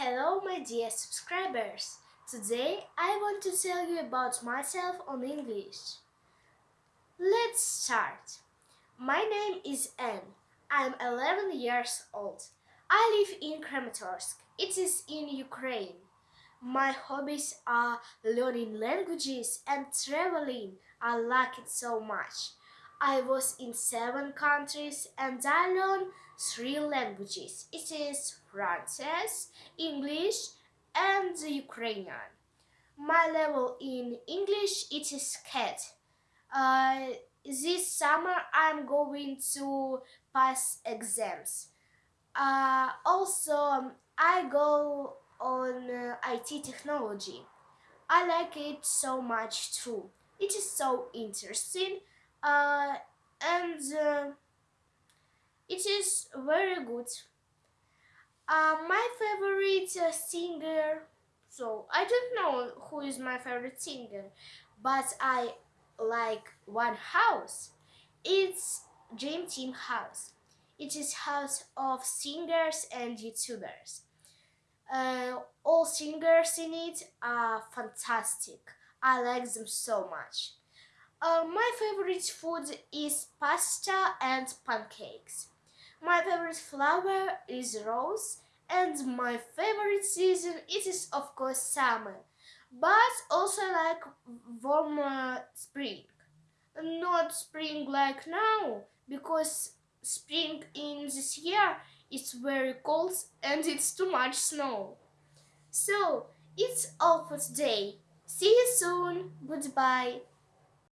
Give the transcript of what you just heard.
Hello my dear subscribers! Today I want to tell you about myself on English. Let's start. My name is Anne. I'm 11 years old. I live in Kramatorsk. It is in Ukraine. My hobbies are learning languages and traveling. I like it so much. I was in seven countries and I learned three languages. It is French, English and Ukrainian. My level in English it is KET. Uh, this summer I'm going to pass exams. Uh, also, I go on uh, IT technology. I like it so much too. It is so interesting uh, and uh, it is very good. Uh, my favorite uh, singer, so I don't know who is my favorite singer, but I like one house. It's Dream Team House. It is house of singers and YouTubers. Uh, all singers in it are fantastic. I like them so much. Uh, my favorite food is pasta and pancakes. My favorite flower is rose and my favorite season it is of course summer. But also like warm uh, spring. Not spring like now because spring in this year it's very cold and it's too much snow. So, it's all for today. See you soon. Goodbye.